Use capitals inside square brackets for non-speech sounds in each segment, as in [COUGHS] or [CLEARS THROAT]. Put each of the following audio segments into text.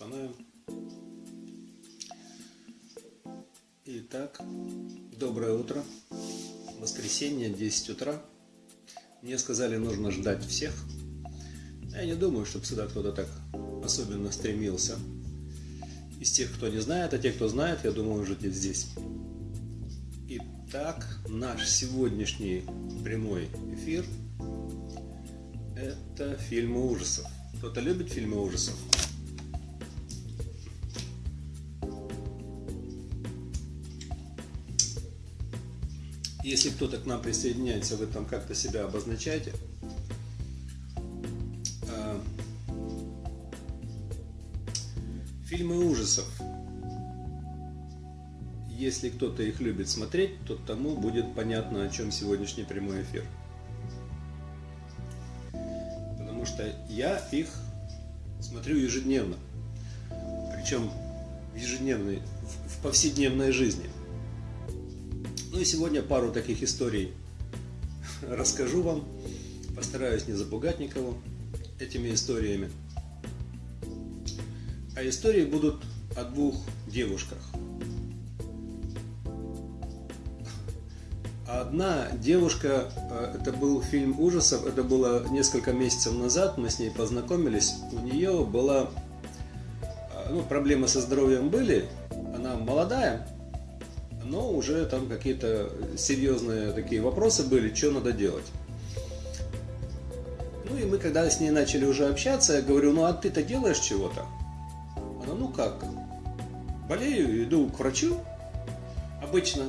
Установим. Итак, доброе утро. Воскресенье, 10 утра. Мне сказали, нужно ждать всех. Я не думаю, чтобы сюда кто-то так особенно стремился. Из тех, кто не знает, а те, кто знает, я думаю, уже здесь. Итак, наш сегодняшний прямой эфир – это фильмы ужасов. Кто-то любит фильмы ужасов? Если кто-то к нам присоединяется, вы там как-то себя обозначаете. А, фильмы ужасов. Если кто-то их любит смотреть, то тому будет понятно, о чем сегодняшний прямой эфир. Потому что я их смотрю ежедневно. Причем ежедневной, в повседневной жизни – ну и сегодня пару таких историй расскажу вам. Постараюсь не запугать никого этими историями. А истории будут о двух девушках. Одна девушка, э, это был фильм ужасов, это было несколько месяцев назад, мы с ней познакомились. У нее была, э, ну, проблемы со здоровьем были, она молодая, но уже там какие-то серьезные такие вопросы были, что надо делать. Ну и мы когда с ней начали уже общаться, я говорю, ну а ты-то делаешь чего-то? Она, ну как? Болею, иду к врачу обычно.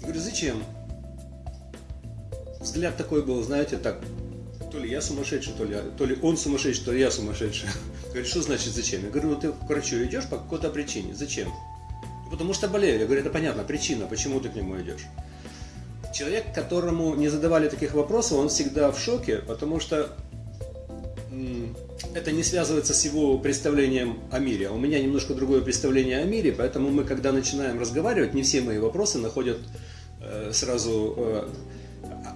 Я говорю, зачем? Взгляд такой был, знаете, так, то ли я сумасшедший, то ли, то ли он сумасшедший, то ли я сумасшедший. [LAUGHS] Говорит, что значит зачем? Я говорю, ну ты к врачу идешь по какой-то причине. Зачем? Потому что болею. Я говорю, это понятно, причина, почему ты к нему идешь. Человек, которому не задавали таких вопросов, он всегда в шоке, потому что это не связывается с его представлением о мире. У меня немножко другое представление о мире, поэтому мы, когда начинаем разговаривать, не все мои вопросы находят э, сразу... Э,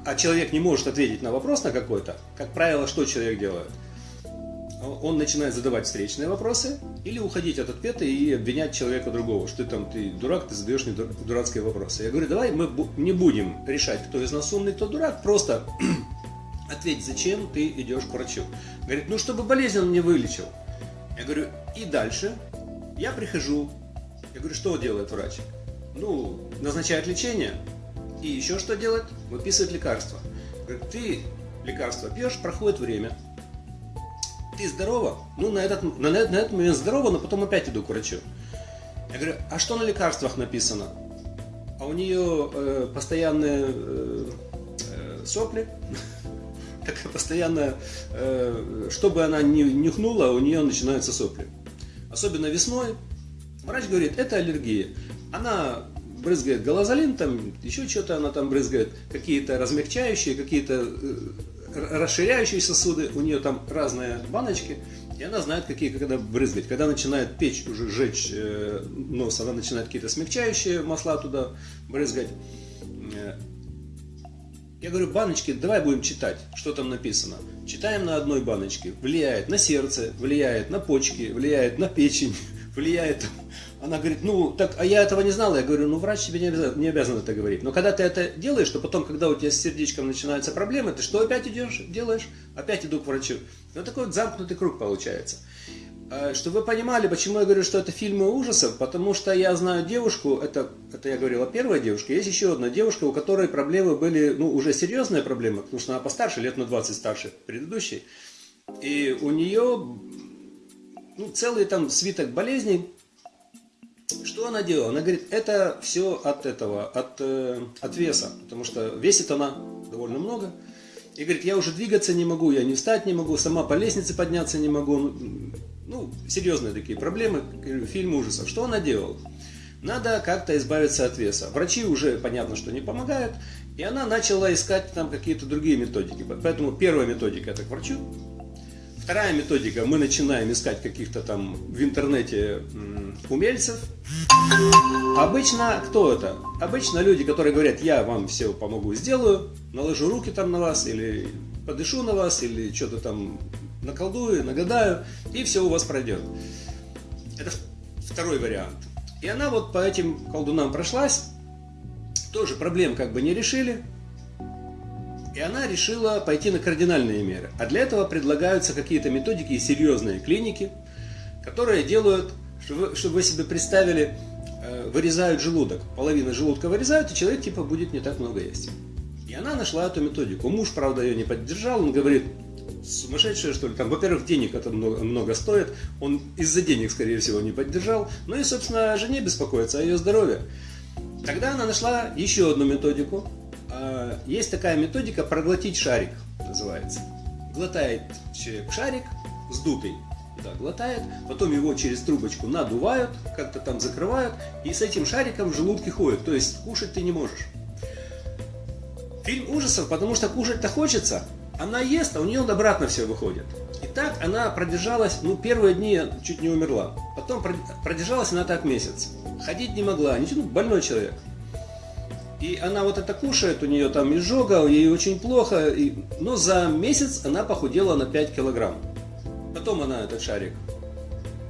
а человек не может ответить на вопрос на какой-то. Как правило, что человек делает? Он начинает задавать встречные вопросы или уходить от ответа и обвинять человека другого, что ты там, ты дурак, ты задаешь мне дурацкие вопросы. Я говорю, давай мы не будем решать, кто из нас умный, кто дурак, просто [CLEARS THROAT] ответь, зачем ты идешь к врачу. Говорит, ну чтобы болезнь он не вылечил. Я говорю, и дальше я прихожу, я говорю, что делает врач? Ну, назначает лечение, и еще что делает? Выписывает лекарства. Говорит, ты лекарства пьешь, проходит время, ты здорова? Ну, на этот, на, на этот момент здорова, но потом опять иду к врачу. Я говорю, а что на лекарствах написано? А у нее э, постоянные э, э, сопли, [LAUGHS] такая постоянная, э, чтобы она не нюхнула, у нее начинаются сопли. Особенно весной. Врач говорит, это аллергия. Она брызгает галазолин, там еще что-то она там брызгает, какие-то размягчающие, какие-то э, расширяющие сосуды, у нее там разные баночки, и она знает, какие когда брызгать. Когда начинает печь, уже жечь э, нос, она начинает какие-то смягчающие масла туда брызгать. Э, я говорю, баночки, давай будем читать, что там написано. Читаем на одной баночке. Влияет на сердце, влияет на почки, влияет на печень, влияет она говорит, ну, так, а я этого не знала. Я говорю, ну, врач тебе не обязан, не обязан это говорить. Но когда ты это делаешь, то потом, когда у тебя с сердечком начинаются проблемы, ты что опять идешь, делаешь? Опять иду к врачу. Ну, такой вот замкнутый круг получается. А, Чтобы вы понимали, почему я говорю, что это фильмы ужасов, потому что я знаю девушку, это, это я говорил о первой девушке, есть еще одна девушка, у которой проблемы были, ну, уже серьезные проблемы, потому что она постарше, лет на 20 старше предыдущей. И у нее ну, целый там свиток болезней, что она делала? Она говорит, это все от этого, от, э, от веса, потому что весит она довольно много. И говорит, я уже двигаться не могу, я не встать не могу, сама по лестнице подняться не могу. Ну, серьезные такие проблемы, фильм ужасов. Что она делала? Надо как-то избавиться от веса. Врачи уже, понятно, что не помогают, и она начала искать там какие-то другие методики. Поэтому первая методика это к врачу, Вторая методика, мы начинаем искать каких-то там в интернете умельцев. Обычно кто это? Обычно люди, которые говорят, я вам все помогу, сделаю, наложу руки там на вас, или подышу на вас, или что-то там наколдую, нагадаю, и все у вас пройдет. Это второй вариант. И она вот по этим колдунам прошлась, тоже проблем как бы не решили, и она решила пойти на кардинальные меры. А для этого предлагаются какие-то методики и серьезные клиники, которые делают, чтобы вы, себе представили, э, вырезают желудок. Половина желудка вырезают, и человек типа будет не так много есть. И она нашла эту методику. Муж, правда, ее не поддержал. Он говорит, сумасшедшая, что ли. Там, во-первых, денег это много, много стоит. Он из-за денег, скорее всего, не поддержал. Ну и, собственно, жене беспокоится о ее здоровье. Тогда она нашла еще одну методику. А, есть такая методика проглотить шарик, называется. Глотает человек шарик, сдутый, да, глотает, потом его через трубочку надувают, как-то там закрывают, и с этим шариком в желудке ходит. То есть кушать ты не можешь. Фильм ужасов, потому что кушать-то хочется, она ест, а у нее обратно все выходит. И так она продержалась, ну, первые дни чуть не умерла. Потом продержалась она так месяц. Ходить не могла, ничего, ну, больной человек. И она вот это кушает, у нее там изжога, ей очень плохо. И... Но за месяц она похудела на 5 килограмм. Потом она этот шарик,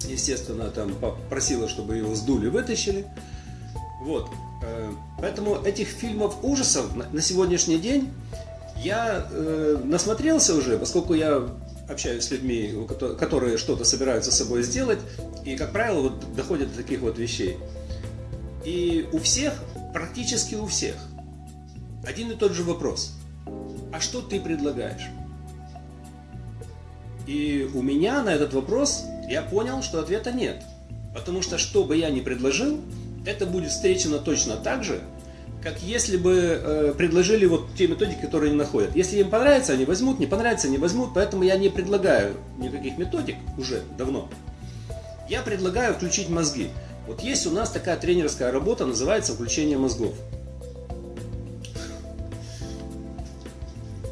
естественно, там попросила, чтобы его сдули, вытащили. Вот. Э, поэтому этих фильмов ужасов на сегодняшний день я э, насмотрелся уже, поскольку я общаюсь с людьми, которые что-то собираются с собой сделать, и, как правило, вот доходят до таких вот вещей. И у всех, практически у всех, один и тот же вопрос. А что ты предлагаешь? И у меня на этот вопрос я понял, что ответа нет. Потому что что бы я ни предложил, это будет встречено точно так же, как если бы э, предложили вот те методики, которые они находят. Если им понравится, они возьмут, не понравится, не возьмут, поэтому я не предлагаю никаких методик уже давно. Я предлагаю включить мозги. Вот есть у нас такая тренерская работа, называется «Включение мозгов».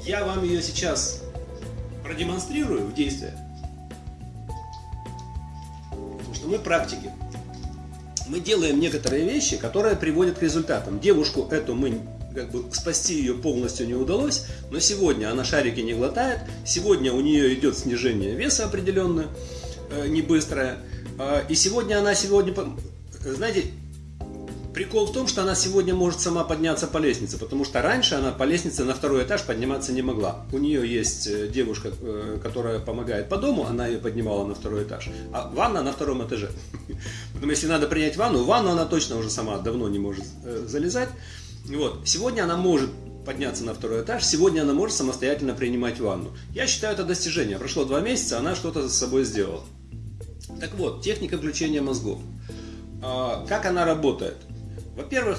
Я вам ее сейчас продемонстрирую в действии. Потому что мы практики мы делаем некоторые вещи, которые приводят к результатам. Девушку эту мы как бы спасти ее полностью не удалось, но сегодня она шарики не глотает, сегодня у нее идет снижение веса определенное, э, не быстрое, и сегодня она сегодня, знаете, Прикол в том, что она сегодня может сама подняться по лестнице, потому что раньше она по лестнице на второй этаж подниматься не могла. У нее есть э, девушка, э, которая помогает по дому, она ее поднимала на второй этаж, а ванна на втором этаже. [LAUGHS] Поэтому если надо принять ванну, ванну она точно уже сама давно не может э, залезать. Вот. Сегодня она может подняться на второй этаж, сегодня она может самостоятельно принимать ванну. Я считаю это достижение. Прошло два месяца, она что-то с собой сделала. Так вот, техника включения мозгов. А, как она работает? Во-первых,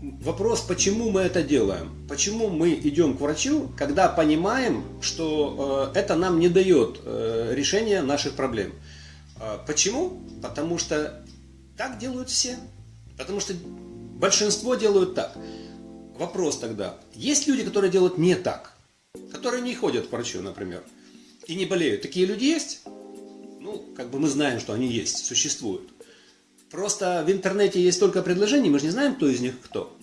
вопрос, почему мы это делаем? Почему мы идем к врачу, когда понимаем, что э, это нам не дает э, решения наших проблем? Э, почему? Потому что так делают все. Потому что большинство делают так. Вопрос тогда, есть люди, которые делают не так? Которые не ходят к врачу, например, и не болеют. Такие люди есть? Ну, как бы мы знаем, что они есть, существуют. Просто в интернете есть столько предложений, мы же не знаем, кто из них кто.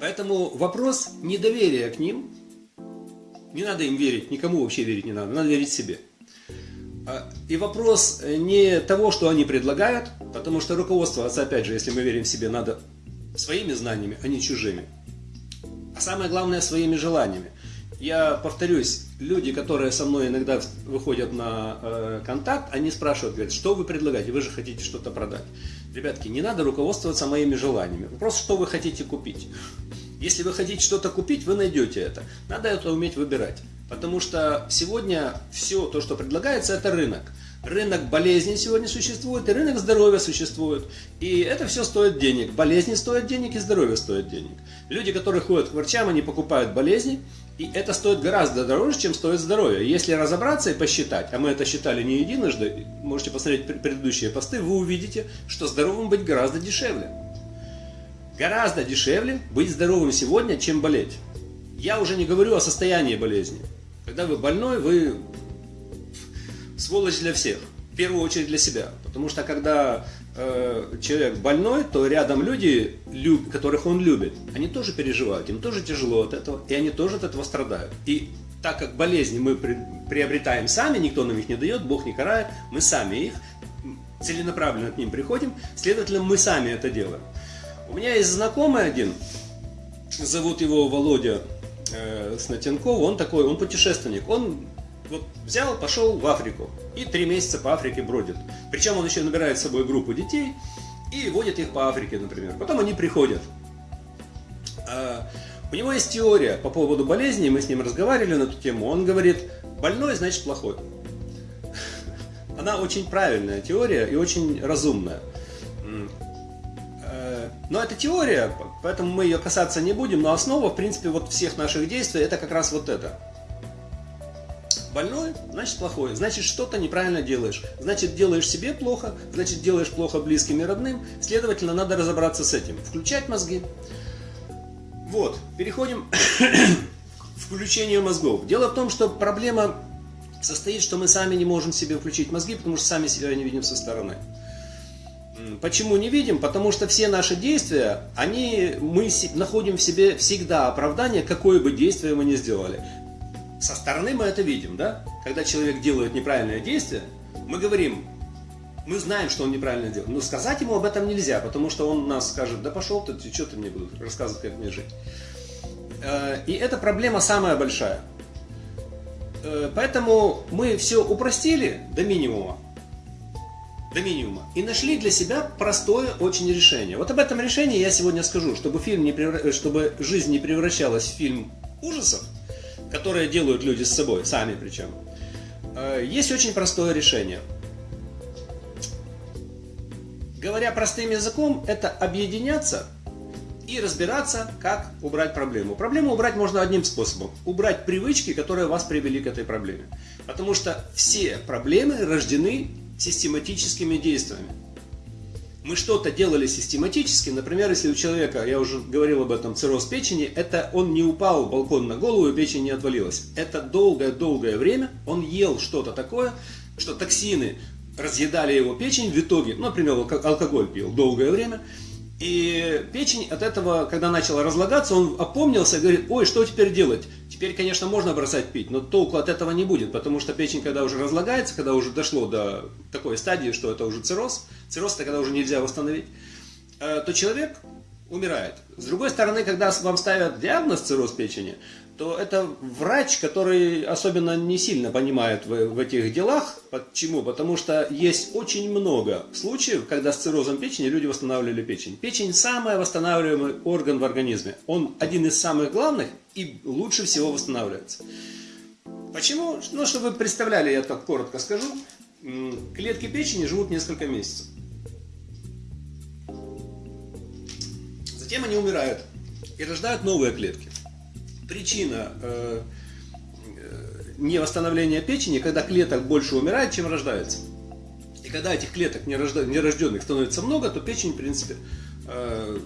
Поэтому вопрос недоверия к ним, не надо им верить, никому вообще верить не надо, надо верить себе. А, и вопрос не того, что они предлагают, потому что руководствоваться, опять же, если мы верим себе, надо своими знаниями, а не чужими. А самое главное, своими желаниями. Я повторюсь, люди, которые со мной иногда выходят на э, контакт, они спрашивают, говорят, что вы предлагаете, вы же хотите что-то продать. Ребятки, не надо руководствоваться моими желаниями, просто что вы хотите купить. Если вы хотите что-то купить, вы найдете это. Надо это уметь выбирать. Потому что сегодня все то, что предлагается, это рынок. Рынок болезней сегодня существует, и рынок здоровья существует. И это все стоит денег. Болезни стоят денег, и здоровье стоит денег. Люди, которые ходят к врачам, они покупают болезни, и это стоит гораздо дороже, чем стоит здоровье. Если разобраться и посчитать, а мы это считали не единожды, можете посмотреть предыдущие посты, вы увидите, что здоровым быть гораздо дешевле. Гораздо дешевле быть здоровым сегодня, чем болеть. Я уже не говорю о состоянии болезни. Когда вы больной, вы сволочь для всех. В первую очередь для себя. Потому что когда э, человек больной, то рядом люди, которых он любит, они тоже переживают, им тоже тяжело от этого, и они тоже от этого страдают. И так как болезни мы при, приобретаем сами, никто нам их не дает, Бог не карает, мы сами их целенаправленно к ним приходим, следовательно, мы сами это делаем. У меня есть знакомый один, зовут его Володя э, Снотенков, он такой, он путешественник, он вот взял, пошел в Африку и три месяца по Африке бродит. Причем он еще набирает с собой группу детей и водит их по Африке, например. Потом они приходят. А, у него есть теория по поводу болезней, мы с ним разговаривали на эту тему. Он говорит, больной значит плохой. [LAUGHS] Она очень правильная теория и очень разумная. Э, но это теория, поэтому мы ее касаться не будем, но основа, в принципе, вот всех наших действий, это как раз вот это. Больной, значит плохой, значит что-то неправильно делаешь, значит делаешь себе плохо, значит делаешь плохо близким и родным, следовательно, надо разобраться с этим, включать мозги. Вот, переходим [COUGHS] к включению мозгов. Дело в том, что проблема состоит, что мы сами не можем себе включить мозги, потому что сами себя не видим со стороны. Почему не видим? Потому что все наши действия, они, мы находим в себе всегда оправдание, какое бы действие мы ни сделали. Со стороны мы это видим, да? Когда человек делает неправильное действие, мы говорим, мы знаем, что он неправильно делает, но сказать ему об этом нельзя, потому что он нас скажет, да пошел ты, что ты мне будешь рассказывать, как мне жить. Э, и эта проблема самая большая. Э, поэтому мы все упростили до минимума. До минимума. И нашли для себя простое очень решение. Вот об этом решении я сегодня скажу, чтобы, фильм не превра... чтобы жизнь не превращалась в фильм ужасов, которые делают люди с собой, сами причем. Э, есть очень простое решение. Говоря простым языком, это объединяться и разбираться, как убрать проблему. Проблему убрать можно одним способом. Убрать привычки, которые вас привели к этой проблеме. Потому что все проблемы рождены систематическими действиями. Мы что-то делали систематически, например, если у человека, я уже говорил об этом, цирроз печени, это он не упал балкон на голову и печень не отвалилась. Это долгое-долгое время он ел что-то такое, что токсины разъедали его печень в итоге, ну, например, алкоголь пил долгое время, и печень от этого, когда начала разлагаться, он опомнился и говорит, ой, что теперь делать? Теперь, конечно, можно бросать пить, но толку от этого не будет, потому что печень, когда уже разлагается, когда уже дошло до такой стадии, что это уже цирроз, цирроз это когда уже нельзя восстановить, э, то человек умирает. С другой стороны, когда вам ставят диагноз цирроз печени, то это врач, который особенно не сильно понимает в, в этих делах. Почему? Потому что есть очень много случаев, когда с циррозом печени люди восстанавливали печень. Печень самый восстанавливаемый орган в организме. Он один из самых главных и лучше всего восстанавливается. Почему? Ну, чтобы вы представляли, я так коротко скажу. Клетки печени живут несколько месяцев. Затем они умирают и рождают новые клетки причина э, э, невосстановления печени, когда клеток больше умирает, чем рождается. И когда этих клеток нерожденных становится много, то печень, в принципе, э,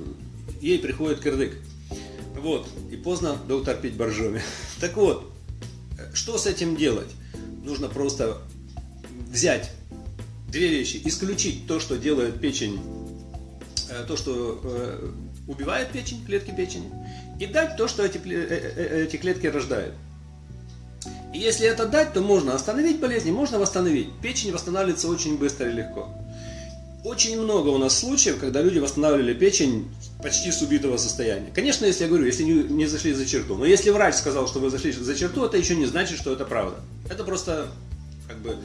ей приходит кирдык. Вот. И поздно доктор пить боржоми. [LAUGHS] Так вот, что с этим делать? Нужно просто взять две вещи. Исключить то, что делает печень, то, что убивает печень, клетки печени, и дать то, что эти, э, э, э, эти клетки рождают. И если это дать, то можно остановить болезни, можно восстановить. Печень восстанавливается очень быстро и легко. Очень много у нас случаев, когда люди восстанавливали печень почти с убитого состояния. Конечно, если я говорю, если не, не зашли за черту. Но если врач сказал, что вы зашли за черту, это еще не значит, что это правда. Это просто, как бы,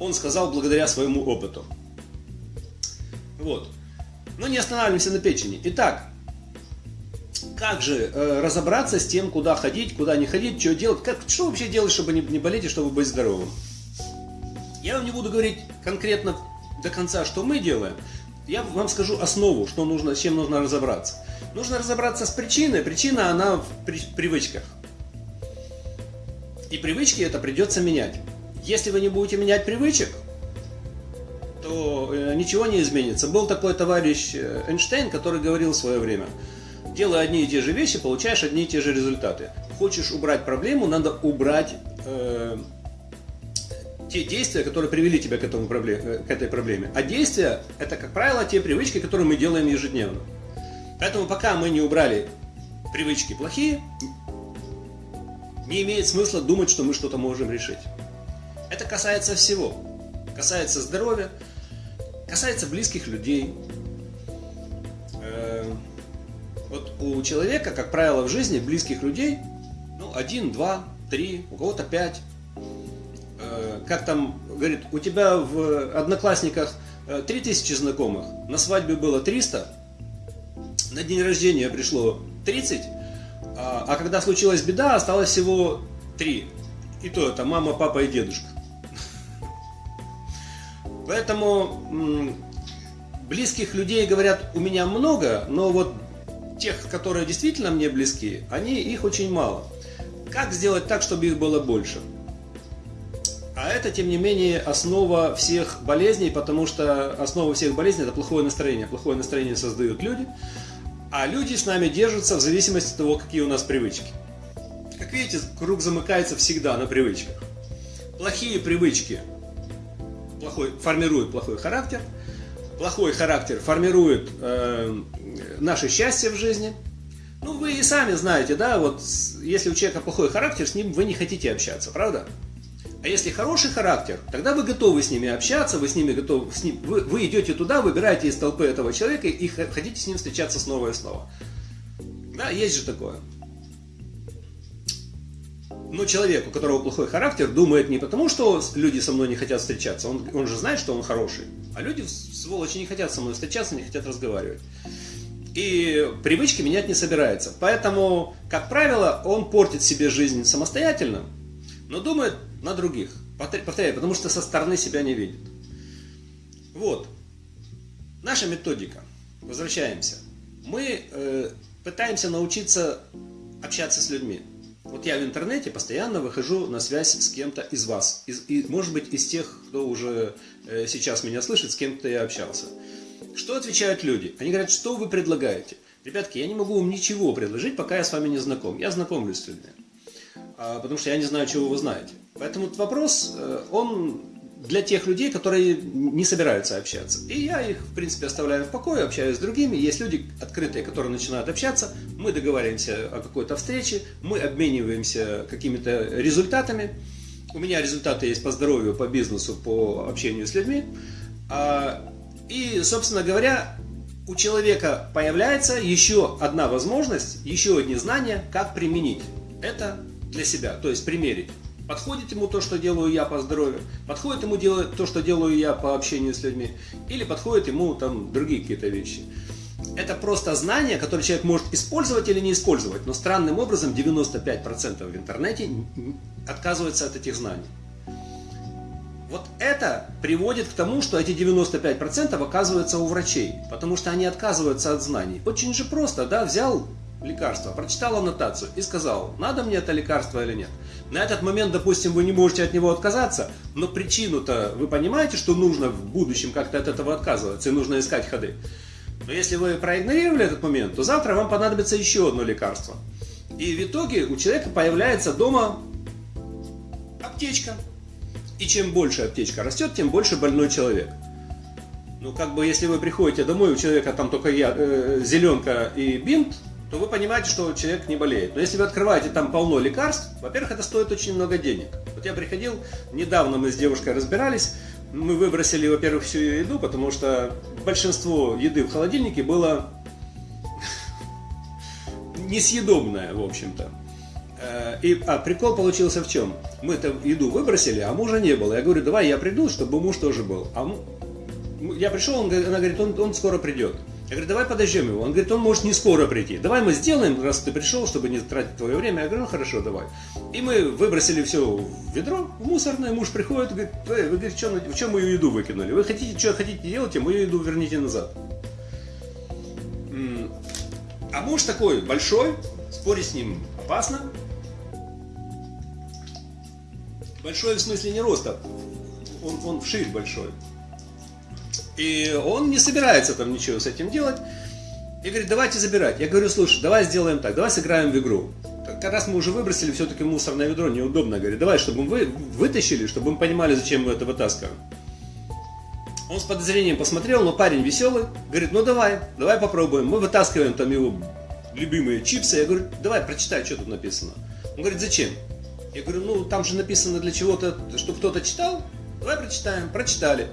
он сказал благодаря своему опыту. Вот. Но не останавливаемся на печени. Итак, как же э, разобраться с тем, куда ходить, куда не ходить, что делать, как, что вообще делать, чтобы не, не болеть и чтобы быть здоровым. Я вам не буду говорить конкретно до конца, что мы делаем. Я вам скажу основу, что нужно, с чем нужно разобраться. Нужно разобраться с причиной. Причина, она в при, привычках. И привычки это придется менять. Если вы не будете менять привычек, то э, ничего не изменится. Был такой товарищ э, Эйнштейн, который говорил в свое время – делая одни и те же вещи, получаешь одни и те же результаты. Хочешь убрать проблему, надо убрать э, те действия, которые привели тебя к, этому проблем, э, к этой проблеме. А действия – это, как правило, те привычки, которые мы делаем ежедневно. Поэтому пока мы не убрали привычки плохие, не имеет смысла думать, что мы что-то можем решить. Это касается всего. Касается здоровья, касается близких людей. Э, вот у человека, как правило, в жизни близких людей, ну, один, два, три, у кого-то пять. Э, как там, говорит, у тебя в одноклассниках три тысячи знакомых, на свадьбе было 300, на день рождения пришло 30, а, а когда случилась беда, осталось всего 3. И то это мама, папа и дедушка. Поэтому близких людей, говорят, у меня много, но вот тех, которые действительно мне близки, они, их очень мало. Как сделать так, чтобы их было больше? А это, тем не менее, основа всех болезней, потому что основа всех болезней – это плохое настроение. Плохое настроение создают люди, а люди с нами держатся в зависимости от того, какие у нас привычки. Как видите, круг замыкается всегда на привычках. Плохие привычки плохой, формируют плохой характер, плохой характер формирует э, наше счастье в жизни. Ну, вы и сами знаете, да, вот если у человека плохой характер, с ним вы не хотите общаться, правда? А если хороший характер, тогда вы готовы с ними общаться, вы с ними готовы, с ним, вы, вы идете туда, выбираете из толпы этого человека и хотите с ним встречаться снова и снова. Да, есть же такое. Но человек, у которого плохой характер, думает не потому, что люди со мной не хотят встречаться, он, он же знает, что он хороший, а люди, сволочи, не хотят со мной встречаться, не хотят разговаривать. И привычки менять не собирается. Поэтому, как правило, он портит себе жизнь самостоятельно, но думает на других. Повторяю, потому что со стороны себя не видит. Вот. Наша методика. Возвращаемся. Мы э, пытаемся научиться общаться с людьми. Вот я в интернете постоянно выхожу на связь с кем-то из вас. Из, и, может быть, из тех, кто уже э, сейчас меня слышит, с кем-то я общался. Что отвечают люди? Они говорят, что вы предлагаете? Ребятки, я не могу вам ничего предложить, пока я с вами не знаком. Я знакомлюсь с людьми. А, потому что я не знаю, чего вы знаете. Поэтому этот вопрос, э, он для тех людей, которые не собираются общаться. И я их, в принципе, оставляю в покое, общаюсь с другими. Есть люди открытые, которые начинают общаться. Мы договариваемся о какой-то встрече, мы обмениваемся какими-то результатами. У меня результаты есть по здоровью, по бизнесу, по общению с людьми. А, и, собственно говоря, у человека появляется еще одна возможность, еще одни знания, как применить это для себя, то есть примерить. Подходит ему то, что делаю я по здоровью, подходит ему делать то, что делаю я по общению с людьми, или подходит ему там другие какие-то вещи. Это просто знание, которое человек может использовать или не использовать, но странным образом 95% в интернете отказывается от этих знаний. Вот это приводит к тому, что эти 95% оказываются у врачей, потому что они отказываются от знаний. Очень же просто, да, взял лекарство, прочитал аннотацию и сказал, надо мне это лекарство или нет. На этот момент, допустим, вы не можете от него отказаться, но причину-то вы понимаете, что нужно в будущем как-то от этого отказываться и нужно искать ходы. Но если вы проигнорировали этот момент, то завтра вам понадобится еще одно лекарство. И в итоге у человека появляется дома аптечка. И чем больше аптечка растет, тем больше больной человек. Ну, как бы, если вы приходите домой, у человека там только я, э, зеленка и бинт, то вы понимаете, что человек не болеет. Но если вы открываете там полно лекарств, во-первых, это стоит очень много денег. Вот я приходил, недавно мы с девушкой разбирались, мы выбросили, во-первых, всю ее еду, потому что большинство еды в холодильнике было [LAUGHS] несъедобное, в общем-то. Э, и, а прикол получился в чем? Мы эту еду выбросили, а мужа не было. Я говорю, давай я приду, чтобы муж тоже был. А я пришел, он, она говорит, он, он скоро придет. Я говорю, давай подождем его. Он говорит, он может не скоро прийти. Давай мы сделаем, раз ты пришел, чтобы не тратить твое время. Я говорю, ну хорошо, давай. И мы выбросили все в ведро, в мусорное. Муж приходит говорит, вы, вы говорите, что, что мою еду выкинули? Вы хотите, что хотите делать, мою еду верните назад. А муж такой большой, спорить с ним опасно. Большой в смысле не роста, он, он вширь большой. И он не собирается там ничего с этим делать. И говорит, давайте забирать. Я говорю, слушай, давай сделаем так, давай сыграем в игру. Как раз мы уже выбросили все-таки мусорное ведро, неудобно. Говорит, давай, чтобы мы вытащили, чтобы мы понимали, зачем мы это вытаскиваем. Он с подозрением посмотрел, но парень веселый. Говорит, ну давай, давай попробуем. Мы вытаскиваем там его любимые чипсы. Я говорю, давай, прочитай, что тут написано. Он говорит, зачем? Я говорю, ну там же написано для чего-то, чтобы кто-то читал. Давай прочитаем. Прочитали.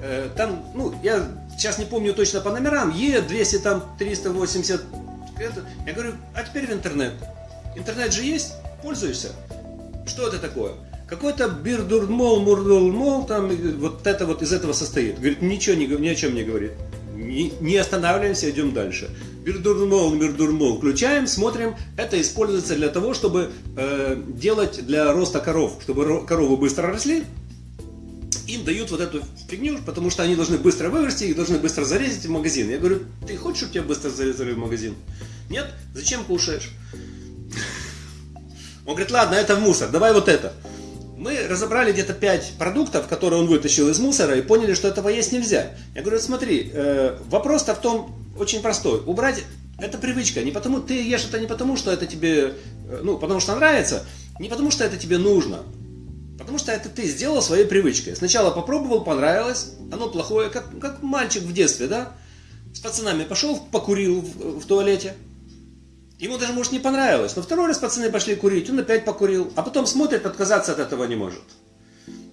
э, там, ну, я сейчас не помню точно по номерам, Е 200 там 380, это, я говорю, а теперь в интернет. Интернет же есть, пользуешься. Что это такое? Какой-то бирдурмол, мурдулмол, там вот это вот из этого состоит. Говорит, ничего не, ни о чем не говорит. Не, останавливаемся, идем дальше. Бирдурмол, бирдурмол включаем, смотрим. Это используется для того, чтобы э, делать для роста коров, чтобы коровы быстро росли. Им дают вот эту фигню, потому что они должны быстро вырасти, их должны быстро зарезать в магазин. Я говорю, ты хочешь, чтобы тебя быстро зарезали в магазин? Нет? Зачем кушаешь? Он говорит, ладно, это мусор, давай вот это. Мы разобрали где-то 5 продуктов, которые он вытащил из мусора, и поняли, что этого есть нельзя. Я говорю, смотри, э, вопрос-то в том очень простой. Убрать это привычка. Не потому, ты ешь это не потому, что это тебе, э, ну, потому что нравится, не потому что это тебе нужно. Потому что это ты сделал своей привычкой. Сначала попробовал, понравилось, оно плохое, как, как мальчик в детстве, да? С пацанами пошел, покурил в, в туалете, Ему даже, может, не понравилось, но второй раз пацаны пошли курить, он опять покурил, а потом смотрит, отказаться от этого не может.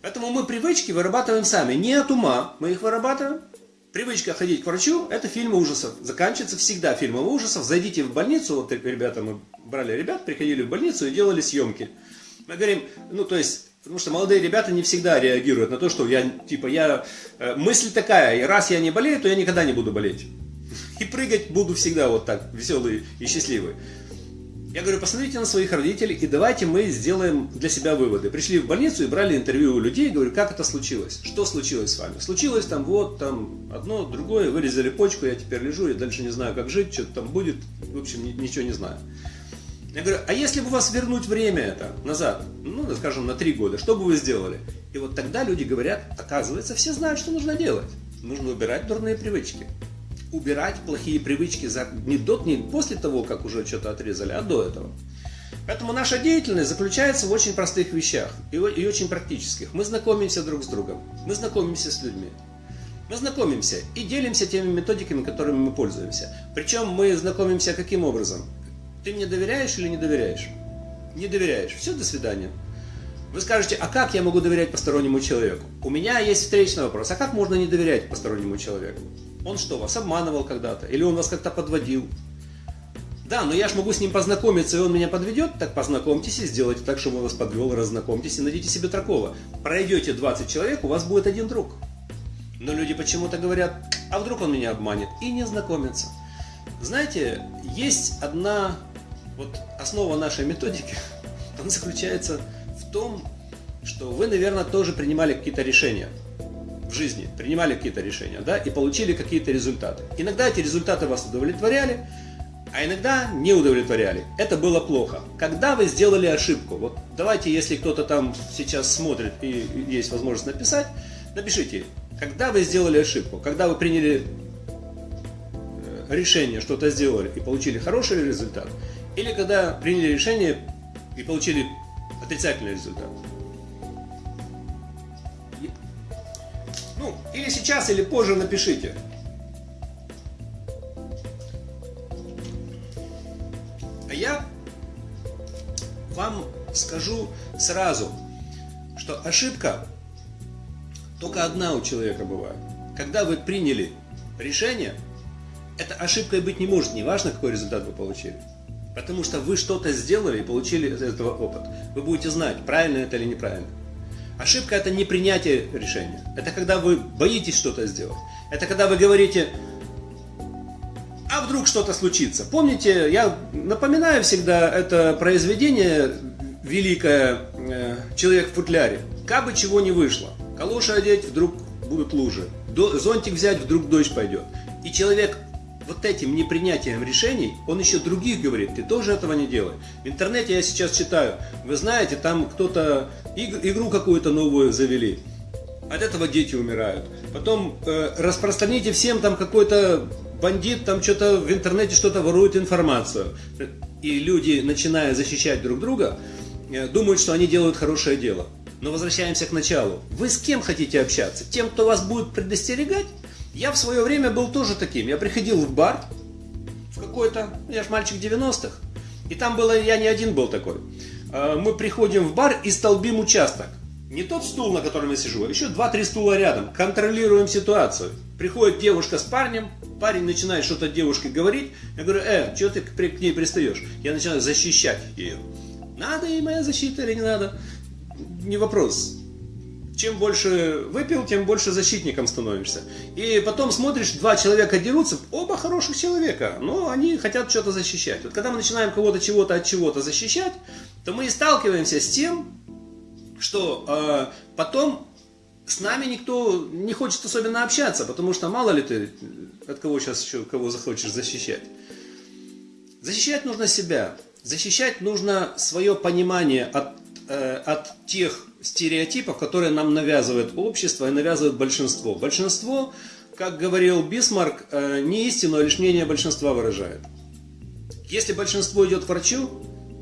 Поэтому мы привычки вырабатываем сами, не от ума, мы их вырабатываем. Привычка ходить к врачу – это фильмы ужасов. Заканчивается всегда фильмом ужасов. Зайдите в больницу, вот ребята, мы брали ребят, приходили в больницу и делали съемки. Мы говорим, ну то есть, потому что молодые ребята не всегда реагируют на то, что я, типа, я, э, мысль такая, и раз я не болею, то я никогда не буду болеть. И прыгать буду всегда вот так, веселый и счастливый. Я говорю, посмотрите на своих родителей и давайте мы сделаем для себя выводы. Пришли в больницу и брали интервью у людей, говорю, как это случилось? Что случилось с вами? Случилось там вот, там одно, другое, вырезали почку, я теперь лежу, я дальше не знаю, как жить, что там будет, в общем, ничего не знаю. Я говорю, а если бы вас вернуть время это назад, ну, скажем, на три года, что бы вы сделали? И вот тогда люди говорят, оказывается, все знают, что нужно делать. Нужно убирать дурные привычки убирать плохие привычки за, не, до, не после того, как уже что-то отрезали, а до этого. Поэтому наша деятельность заключается в очень простых вещах и, и очень практических. Мы знакомимся друг с другом, мы знакомимся с людьми. Мы знакомимся и делимся теми методиками, которыми мы пользуемся. Причем мы знакомимся каким образом? Ты мне доверяешь или не доверяешь? Не доверяешь. Все, до свидания. Вы скажете, а как я могу доверять постороннему человеку? У меня есть встречный вопрос. А как можно не доверять постороннему человеку? Он что, вас обманывал когда-то? Или он вас как-то подводил? Да, но я ж могу с ним познакомиться, и он меня подведет, так познакомьтесь и сделайте так, чтобы он вас подвел, разнакомьтесь и найдите себе такого. Пройдете 20 человек, у вас будет один друг. Но люди почему-то говорят, а вдруг он меня обманет, и не знакомятся. Знаете, есть одна вот основа нашей методики, [LAUGHS] она заключается в том, что вы, наверное, тоже принимали какие-то решения в жизни, принимали какие-то решения, да, и получили какие-то результаты. Иногда эти результаты вас удовлетворяли, а иногда не удовлетворяли. Это было плохо. Когда вы сделали ошибку, вот давайте, если кто-то там сейчас смотрит и есть возможность написать, напишите, когда вы сделали ошибку, когда вы приняли э, решение, что-то сделали и получили хороший результат, или когда приняли решение и получили отрицательный результат. Ну, или сейчас, или позже напишите. А я вам скажу сразу, что ошибка только одна у человека бывает. Когда вы приняли решение, эта ошибкой быть не может, неважно, какой результат вы получили. Потому что вы что-то сделали и получили из этого опыт. Вы будете знать, правильно это или неправильно. Ошибка это не принятие решения. Это когда вы боитесь что-то сделать. Это когда вы говорите, а вдруг что-то случится. Помните, я напоминаю всегда это произведение великое э, «Человек в футляре». Как бы чего не вышло. Калоши одеть, вдруг будут лужи. Зонтик взять, вдруг дождь пойдет. И человек вот этим непринятием решений, он еще других говорит, ты тоже этого не делай. В интернете я сейчас читаю, вы знаете, там кто-то игру какую-то новую завели, от этого дети умирают. Потом э, распространите всем там какой-то бандит там что-то в интернете что-то ворует информацию. И люди, начиная защищать друг друга, э, думают, что они делают хорошее дело. Но возвращаемся к началу. Вы с кем хотите общаться? Тем, кто вас будет предостерегать? Я в свое время был тоже таким. Я приходил в бар, в какой-то, я же мальчик 90-х, и там было, я не один был такой. А, мы приходим в бар и столбим участок. Не тот стул, на котором я сижу, а еще два-три стула рядом. Контролируем ситуацию. Приходит девушка с парнем, парень начинает что-то девушке говорить. Я говорю, э, что ты к ней пристаешь? Я начинаю защищать ее. Надо ей моя защита или не надо? Не вопрос. Чем больше выпил, тем больше защитником становишься. И потом смотришь, два человека дерутся, оба хороших человека, но они хотят что-то защищать. Вот когда мы начинаем кого-то чего-то от чего-то защищать, то мы и сталкиваемся с тем, что э, потом с нами никто не хочет особенно общаться, потому что мало ли ты от кого сейчас еще кого захочешь защищать. Защищать нужно себя. Защищать нужно свое понимание от, э, от тех стереотипов, которые нам навязывает общество и навязывает большинство. Большинство, как говорил Бисмарк, э, не истину, а лишь мнение большинства выражает. Если большинство идет к врачу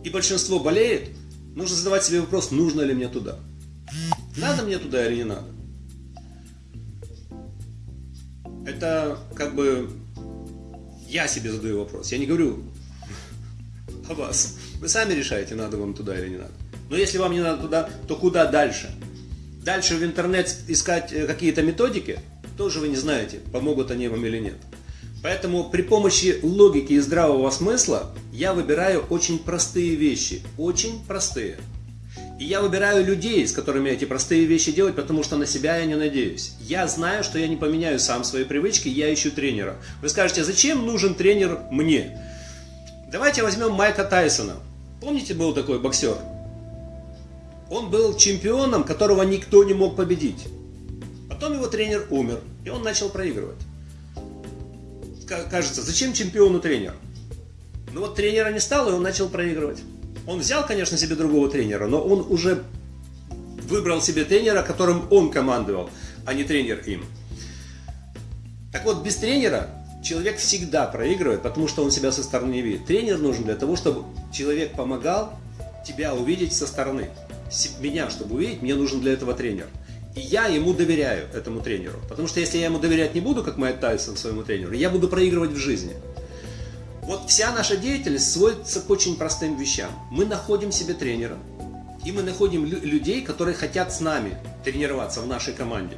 и большинство болеет, нужно задавать себе вопрос, нужно ли мне туда. Надо мне туда или не надо. Это как бы я себе задаю вопрос. Я не говорю о вас. Вы сами решаете, надо вам туда или не надо. Но если вам не надо туда, то куда дальше? Дальше в интернет искать э, какие-то методики, тоже вы не знаете, помогут они вам или нет. Поэтому при помощи логики и здравого смысла я выбираю очень простые вещи. Очень простые. И я выбираю людей, с которыми эти простые вещи делать, потому что на себя я не надеюсь. Я знаю, что я не поменяю сам свои привычки, я ищу тренера. Вы скажете, зачем нужен тренер мне? Давайте возьмем Майка Тайсона. Помните, был такой боксер? Он был чемпионом, которого никто не мог победить. Потом его тренер умер, и он начал проигрывать. Кажется, зачем чемпиону тренер? Ну вот тренера не стало, и он начал проигрывать. Он взял, конечно, себе другого тренера, но он уже выбрал себе тренера, которым он командовал, а не тренер им. Так вот, без тренера человек всегда проигрывает, потому что он себя со стороны не видит. Тренер нужен для того, чтобы человек помогал тебя увидеть со стороны. Меня, чтобы увидеть, мне нужен для этого тренер. И я ему доверяю, этому тренеру. Потому что если я ему доверять не буду, как Майк Тайсон своему тренеру, я буду проигрывать в жизни. Вот вся наша деятельность сводится к очень простым вещам. Мы находим себе тренера, и мы находим людей, которые хотят с нами тренироваться в нашей команде.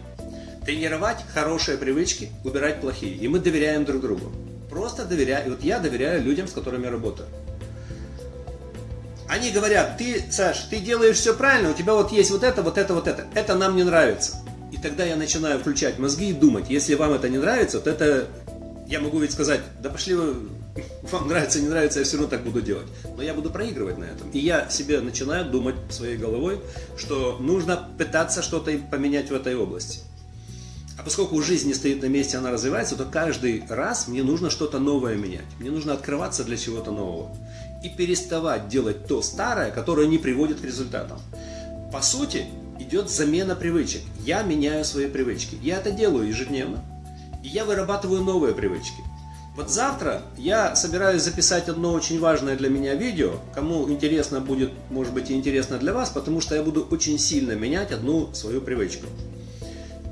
Тренировать хорошие привычки, убирать плохие. И мы доверяем друг другу. Просто доверяю. И вот я доверяю людям, с которыми я работаю. Они говорят, ты, Саш, ты делаешь все правильно, у тебя вот есть вот это, вот это, вот это. Это нам не нравится. И тогда я начинаю включать мозги и думать, если вам это не нравится, то это я могу ведь сказать, да пошли вы, [LAUGHS] вам нравится, не нравится, я все равно так буду делать. Но я буду проигрывать на этом. И я себе начинаю думать своей головой, что нужно пытаться что-то поменять в этой области. А поскольку жизнь не стоит на месте, она развивается, то каждый раз мне нужно что-то новое менять. Мне нужно открываться для чего-то нового. И переставать делать то старое, которое не приводит к результатам. По сути, идет замена привычек. Я меняю свои привычки. Я это делаю ежедневно. И я вырабатываю новые привычки. Вот завтра я собираюсь записать одно очень важное для меня видео. Кому интересно будет, может быть и интересно для вас, потому что я буду очень сильно менять одну свою привычку.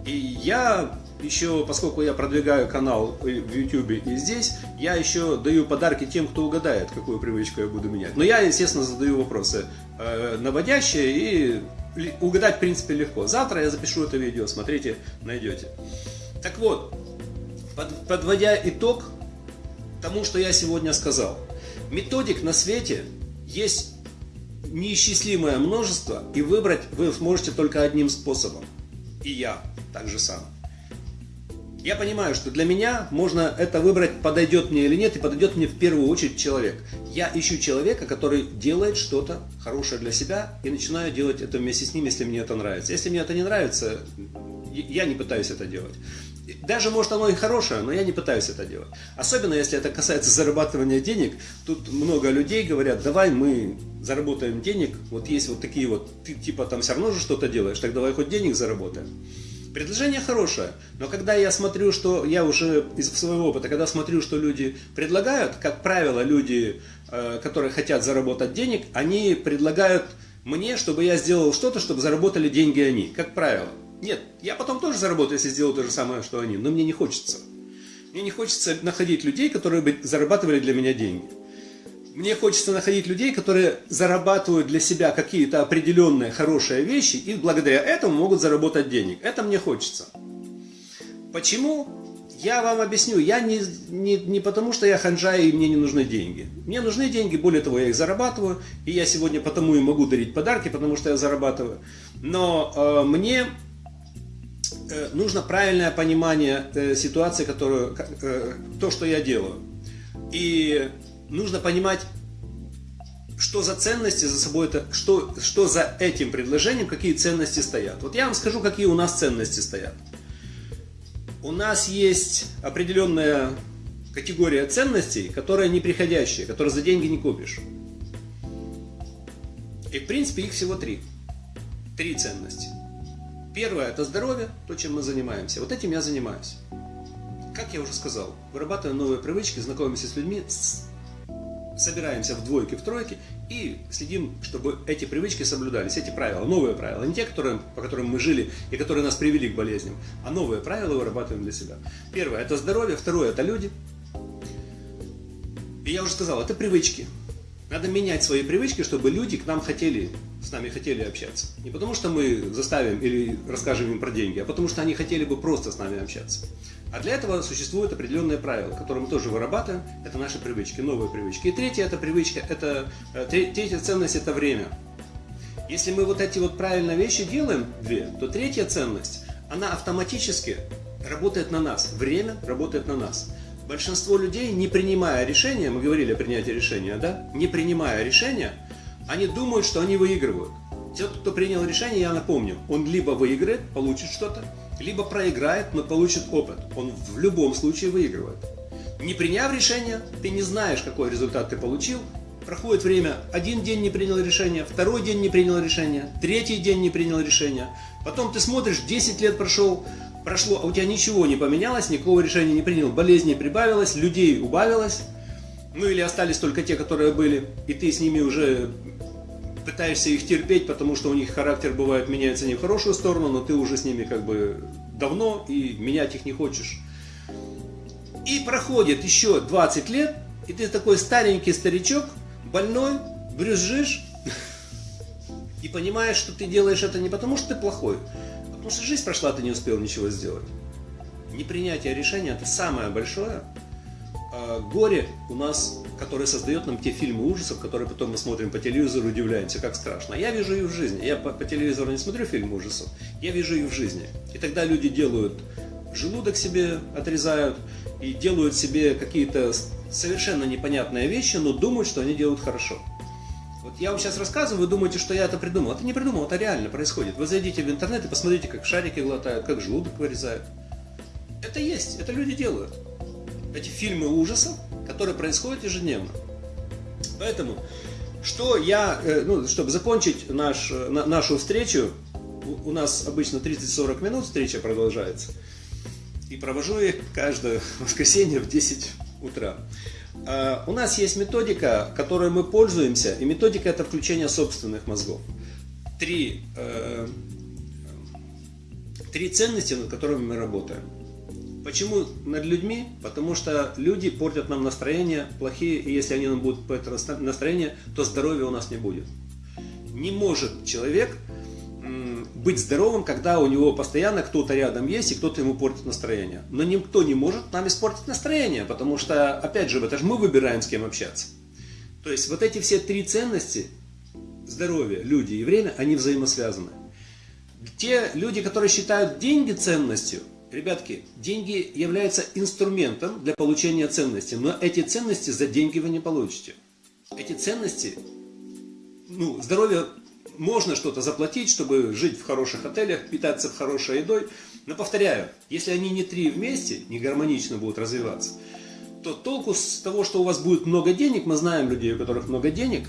И я еще, поскольку я продвигаю канал в YouTube и здесь, я еще даю подарки тем, кто угадает, какую привычку я буду менять. Но я, естественно, задаю вопросы э, наводящие и угадать, в принципе, легко. Завтра я запишу это видео, смотрите, найдете. Так вот, под, подводя итог тому, что я сегодня сказал. Методик на свете есть неисчислимое множество, и выбрать вы сможете только одним способом. И я так же сам. Я понимаю, что для меня можно это выбрать, подойдет мне или нет, и подойдет мне в первую очередь человек. Я ищу человека, который делает что-то хорошее для себя, и начинаю делать это вместе с ним, если мне это нравится. Если мне это не нравится, я не пытаюсь это делать. Даже может оно и хорошее, но я не пытаюсь это делать. Особенно если это касается зарабатывания денег. Тут много людей говорят, давай мы заработаем денег. Вот есть вот такие вот, ты типа там все равно же что-то делаешь, так давай хоть денег заработаем. Предложение хорошее, но когда я смотрю, что я уже из своего опыта, когда смотрю, что люди предлагают, как правило, люди, э, которые хотят заработать денег, они предлагают мне, чтобы я сделал что-то, чтобы заработали деньги они, как правило. Нет, я потом тоже заработаю, если сделаю то же самое, что они, но мне не хочется. Мне не хочется находить людей, которые бы зарабатывали для меня деньги. Мне хочется находить людей, которые зарабатывают для себя какие-то определенные хорошие вещи и благодаря этому могут заработать денег. Это мне хочется. Почему? Я вам объясню. Я не, не, не потому, что я ханжа и мне не нужны деньги. Мне нужны деньги, более того, я их зарабатываю. И я сегодня потому и могу дарить подарки, потому что я зарабатываю. Но э, мне э, нужно правильное понимание э, ситуации, которую, э, то, что я делаю. И нужно понимать, что за ценности за собой это, что, что за этим предложением, какие ценности стоят. Вот я вам скажу, какие у нас ценности стоят. У нас есть определенная категория ценностей, которая неприходящая, которые за деньги не купишь. И в принципе их всего три. Три ценности. Первое это здоровье, то, чем мы занимаемся. Вот этим я занимаюсь. Как я уже сказал, вырабатываем новые привычки, знакомимся с людьми, собираемся в двойке, в тройке и следим, чтобы эти привычки соблюдались, эти правила, новые правила, не те, которые, по которым мы жили и которые нас привели к болезням, а новые правила вырабатываем для себя. Первое – это здоровье, второе – это люди. И я уже сказал, это привычки. Надо менять свои привычки, чтобы люди к нам хотели, с нами хотели общаться. Не потому, что мы заставим или расскажем им про деньги, а потому, что они хотели бы просто с нами общаться. А для этого существуют определенные правила, которые мы тоже вырабатываем. Это наши привычки, новые привычки. И третья это привычка, это э, третья ценность это время. Если мы вот эти вот правильные вещи делаем, две, то третья ценность, она автоматически работает на нас. Время работает на нас. Большинство людей, не принимая решения, мы говорили о принятии решения, да? Не принимая решения, они думают, что они выигрывают. Тот, кто принял решение, я напомню, он либо выиграет, получит что-то, либо проиграет, но получит опыт. Он в любом случае выигрывает. Не приняв решение, ты не знаешь, какой результат ты получил. Проходит время, один день не принял решение, второй день не принял решение, третий день не принял решение. Потом ты смотришь, 10 лет прошел, прошло, а у тебя ничего не поменялось, никакого решения не принял. Болезней прибавилось, людей убавилось. Ну или остались только те, которые были, и ты с ними уже пытаешься их терпеть, потому что у них характер бывает меняется не в хорошую сторону, но ты уже с ними как бы давно и менять их не хочешь. И проходит еще 20 лет, и ты такой старенький старичок, больной, брюзжишь, и понимаешь, что ты делаешь это не потому, что ты плохой, а потому что жизнь прошла, ты не успел ничего сделать. Непринятие решения – это самое большое а, горе у нас который создает нам те фильмы ужасов, которые потом мы смотрим по телевизору и удивляемся, как страшно. Я вижу их в жизни. Я по, по телевизору не смотрю фильмы ужасов, я вижу их в жизни. И тогда люди делают желудок себе отрезают и делают себе какие-то совершенно непонятные вещи, но думают, что они делают хорошо. Вот я вам сейчас рассказываю, вы думаете, что я это придумал. Это не придумал, это реально происходит. Вы зайдите в интернет и посмотрите, как шарики глотают, как желудок вырезают. Это есть, это люди делают. Эти фильмы ужасов которые происходят ежедневно. Поэтому, что я, э, ну, чтобы закончить наш, нашу встречу, у нас обычно 30-40 минут встреча продолжается, и провожу их каждое [LAUGHS] воскресенье в 10 утра. А, у нас есть методика, которой мы пользуемся, и методика это включение собственных мозгов. Три, э, три ценности, над которыми мы работаем. Почему над людьми? Потому что люди портят нам настроение плохие, и если они нам будут портить настроение, то здоровья у нас не будет. Не может человек быть здоровым, когда у него постоянно кто-то рядом есть и кто-то ему портит настроение. Но никто не может нам испортить настроение, потому что, опять же, это же мы выбираем, с кем общаться. То есть вот эти все три ценности, здоровье, люди и время, они взаимосвязаны. Те люди, которые считают деньги ценностью, Ребятки, деньги являются инструментом для получения ценностей, но эти ценности за деньги вы не получите. Эти ценности, ну, здоровье можно что-то заплатить, чтобы жить в хороших отелях, питаться хорошей едой, но повторяю, если они не три вместе, не гармонично будут развиваться, то толку с того, что у вас будет много денег, мы знаем людей, у которых много денег,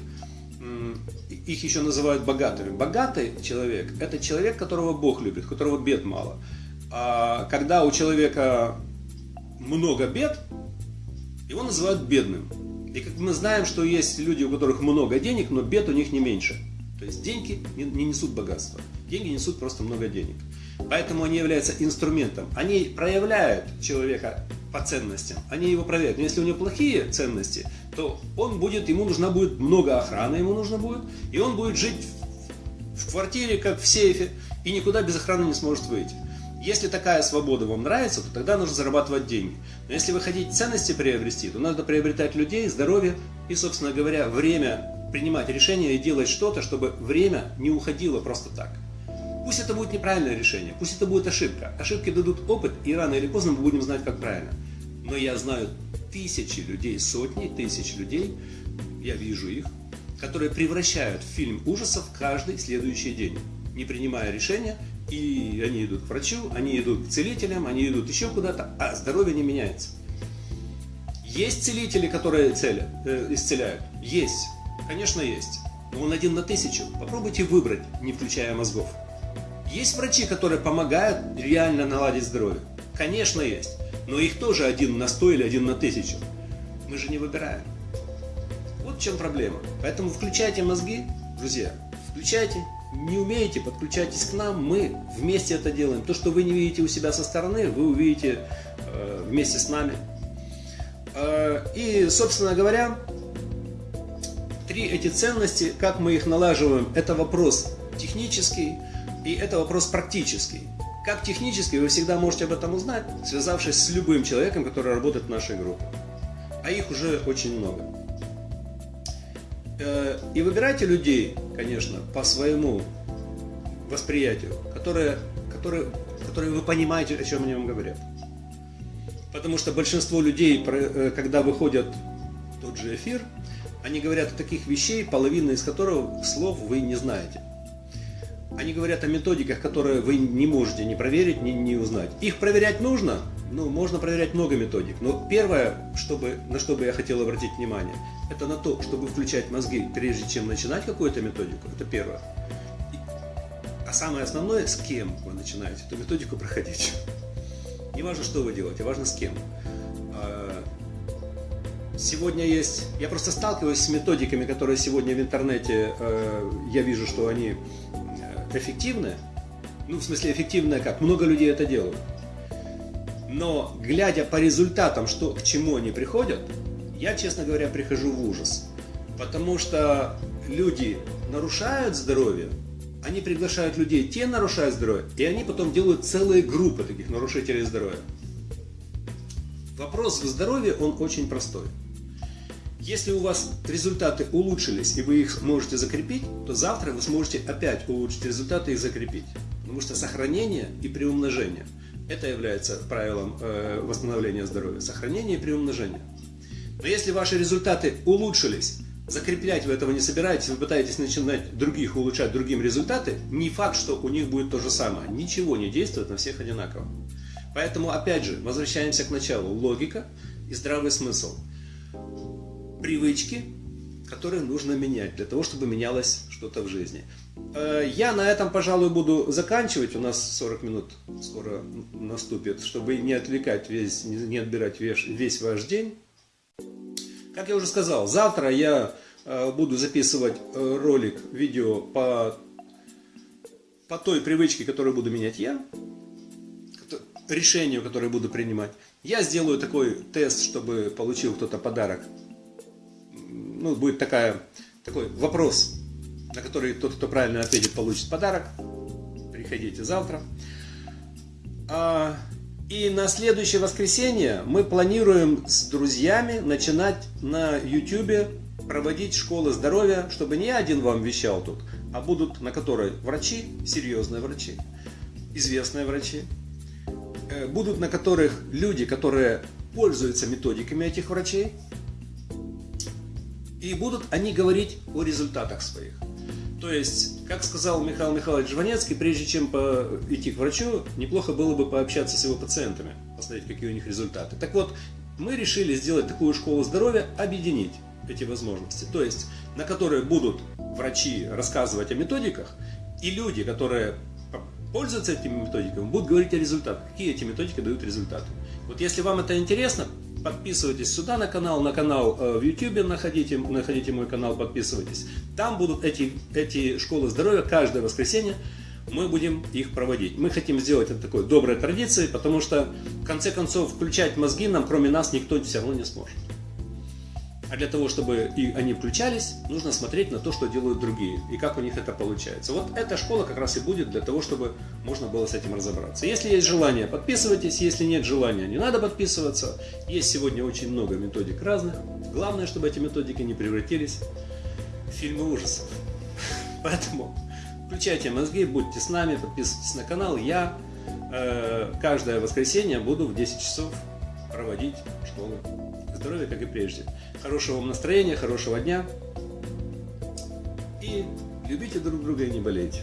их еще называют богатыми. Богатый человек – это человек, которого Бог любит, которого бед мало. А когда у человека много бед, его называют бедным. И как мы знаем, что есть люди, у которых много денег, но бед у них не меньше. То есть деньги не несут богатства. Деньги несут просто много денег. Поэтому они являются инструментом. Они проявляют человека по ценностям. Они его проверяют. Но если у него плохие ценности, то он будет, ему нужна будет много охраны, ему нужно будет, и он будет жить в квартире, как в сейфе, и никуда без охраны не сможет выйти. Если такая свобода вам нравится, то тогда нужно зарабатывать деньги. Но если вы хотите ценности приобрести, то надо приобретать людей, здоровье и, собственно говоря, время принимать решения и делать что-то, чтобы время не уходило просто так. Пусть это будет неправильное решение, пусть это будет ошибка. Ошибки дадут опыт, и рано или поздно мы будем знать, как правильно. Но я знаю тысячи людей, сотни тысяч людей, я вижу их, которые превращают фильм ужасов каждый следующий день, не принимая решения, и они идут к врачу, они идут к целителям, они идут еще куда-то, а здоровье не меняется. Есть целители, которые целят, э, исцеляют? Есть. Конечно, есть. Но он один на тысячу. Попробуйте выбрать, не включая мозгов. Есть врачи, которые помогают реально наладить здоровье? Конечно, есть. Но их тоже один на сто или один на тысячу. Мы же не выбираем. Вот в чем проблема. Поэтому включайте мозги, друзья. Включайте. Не умеете, подключайтесь к нам. Мы вместе это делаем. То, что вы не видите у себя со стороны, вы увидите э, вместе с нами. Э, и, собственно говоря, три эти ценности, как мы их налаживаем, это вопрос технический и это вопрос практический. Как технически вы всегда можете об этом узнать, связавшись с любым человеком, который работает в нашей группе. А их уже очень много. Э, и выбирайте людей, конечно, по своему восприятию, которые, которые, которые вы понимаете, о чем они вам говорят. Потому что большинство людей, э, когда выходят в тот же эфир, они говорят о таких вещей, половина из которых слов вы не знаете. Они говорят о методиках, которые вы не можете не проверить, не, не узнать. Их проверять нужно, ну, можно проверять много методик. Но первое, чтобы, на что бы я хотел обратить внимание, это на то, чтобы включать мозги, прежде чем начинать какую-то методику. Это первое. А самое основное, с кем вы начинаете эту методику проходить. [LAUGHS] Не важно, что вы делаете, важно с кем. А, сегодня есть... Я просто сталкиваюсь с методиками, которые сегодня в интернете, э, я вижу, что они эффективная, ну, в смысле, эффективная как? Много людей это делают. Но, глядя по результатам, что, к чему они приходят, я, честно говоря, прихожу в ужас. Потому что люди нарушают здоровье, они приглашают людей, те нарушают здоровье, и они потом делают целые группы таких нарушителей здоровья. Вопрос в здоровье, он очень простой. Если у вас результаты улучшились и вы их можете закрепить, то завтра вы сможете опять улучшить результаты и закрепить. Потому что сохранение и приумножение – это является правилом э, восстановления здоровья. Сохранение и приумножение. Но если ваши результаты улучшились, закреплять вы этого не собираетесь, вы пытаетесь начинать других улучшать другим результаты, не факт, что у них будет то же самое. Ничего не действует на всех одинаково. Поэтому, опять же, возвращаемся к началу. Логика и здравый смысл – привычки, которые нужно менять для того, чтобы менялось что-то в жизни. Э, я на этом, пожалуй, буду заканчивать. У нас 40 минут скоро наступит, чтобы не отвлекать весь, не отбирать весь, весь ваш день. Как я уже сказал, завтра я э, буду записывать э, ролик, видео по, по той привычке, которую буду менять я, решению, которое буду принимать. Я сделаю такой тест, чтобы получил кто-то подарок ну, будет такая, такой вопрос, на который тот, кто правильно ответит, получит подарок. Приходите завтра. А, и на следующее воскресенье мы планируем с друзьями начинать на YouTube проводить школы здоровья, чтобы не один вам вещал тут, а будут на которой врачи, серьезные врачи, известные врачи, э, будут на которых люди, которые пользуются методиками этих врачей, и будут они говорить о результатах своих. То есть, как сказал Михаил Михайлович Жванецкий, прежде чем идти к врачу, неплохо было бы пообщаться с его пациентами, посмотреть, какие у них результаты. Так вот, мы решили сделать такую школу здоровья, объединить эти возможности. То есть, на которой будут врачи рассказывать о методиках, и люди, которые пользуются этими методиками, будут говорить о результатах, какие эти методики дают результаты. Вот если вам это интересно, подписывайтесь сюда на канал, на канал э, в YouTube находите, находите мой канал, подписывайтесь. Там будут эти, эти школы здоровья каждое воскресенье. Мы будем их проводить. Мы хотим сделать это такой доброй традицией, потому что в конце концов включать мозги нам, кроме нас, никто все равно не сможет. А для того, чтобы и они включались, нужно смотреть на то, что делают другие, и как у них это получается. Вот эта школа как раз и будет для того, чтобы можно было с этим разобраться. Если есть желание, подписывайтесь, если нет желания, не надо подписываться. Есть сегодня очень много методик разных. Главное, чтобы эти методики не превратились фильмы ужасов. Поэтому включайте мозги, будьте с нами, подписывайтесь на канал. Я э, каждое воскресенье буду в 10 часов проводить школу. Здоровья, как и прежде. Хорошего вам настроения, хорошего дня. И любите друг друга и не болейте.